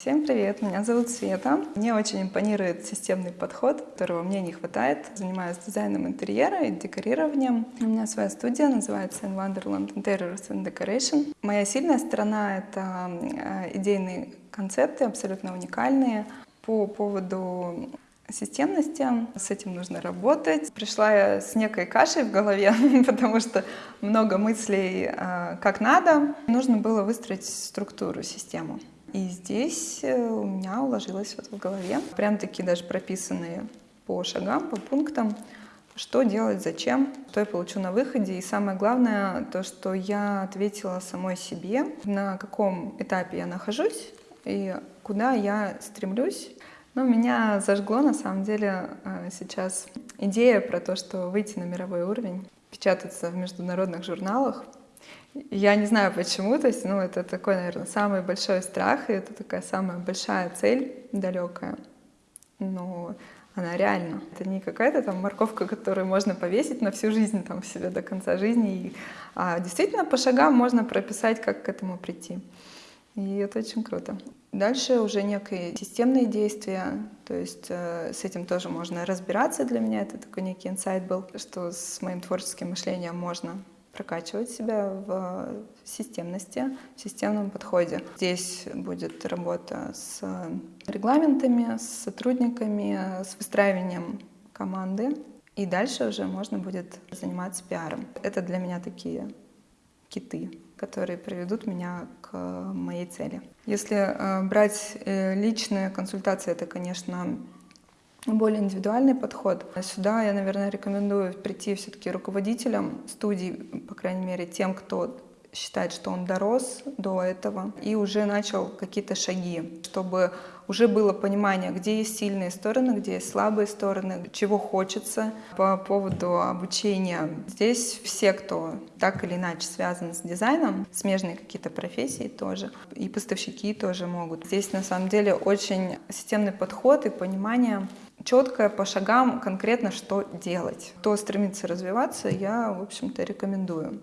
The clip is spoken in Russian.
Всем привет, меня зовут Света. Мне очень импонирует системный подход, которого мне не хватает. Занимаюсь дизайном интерьера и декорированием. У меня своя студия, называется In Wonderland Interiors and Decoration. Моя сильная сторона — это э, идейные концепты, абсолютно уникальные. По поводу системности. С этим нужно работать. Пришла я с некой кашей в голове, потому что много мыслей э, как надо. Нужно было выстроить структуру, систему. И здесь э, у меня уложилось вот в голове, прям такие даже прописанные по шагам, по пунктам, что делать, зачем, что я получу на выходе. И самое главное, то, что я ответила самой себе, на каком этапе я нахожусь и куда я стремлюсь. Ну, меня зажгло, на самом деле, э, сейчас идея про то, что выйти на мировой уровень, печататься в международных журналах — я не знаю почему, то есть, ну, это такой, наверное, самый большой страх, и это такая самая большая цель далекая. Но она реальна. Это не какая-то там морковка, которую можно повесить на всю жизнь, там, себе до конца жизни. И, а действительно, по шагам можно прописать, как к этому прийти. И это очень круто. Дальше уже некие системные действия, то есть э, с этим тоже можно разбираться для меня. Это такой некий инсайт был, что с моим творческим мышлением можно прокачивать себя в системности, в системном подходе. Здесь будет работа с регламентами, с сотрудниками, с выстраиванием команды. И дальше уже можно будет заниматься пиаром. Это для меня такие киты, которые приведут меня к моей цели. Если э, брать э, личные консультации, это, конечно, более индивидуальный подход. Сюда я, наверное, рекомендую прийти все-таки руководителям студий, крайней мере, тем, кто считает, что он дорос до этого и уже начал какие-то шаги, чтобы уже было понимание, где есть сильные стороны, где есть слабые стороны, чего хочется по поводу обучения. Здесь все, кто так или иначе связан с дизайном, смежные какие-то профессии тоже, и поставщики тоже могут. Здесь на самом деле очень системный подход и понимание четкое по шагам конкретно, что делать. Кто стремится развиваться, я, в общем-то, рекомендую.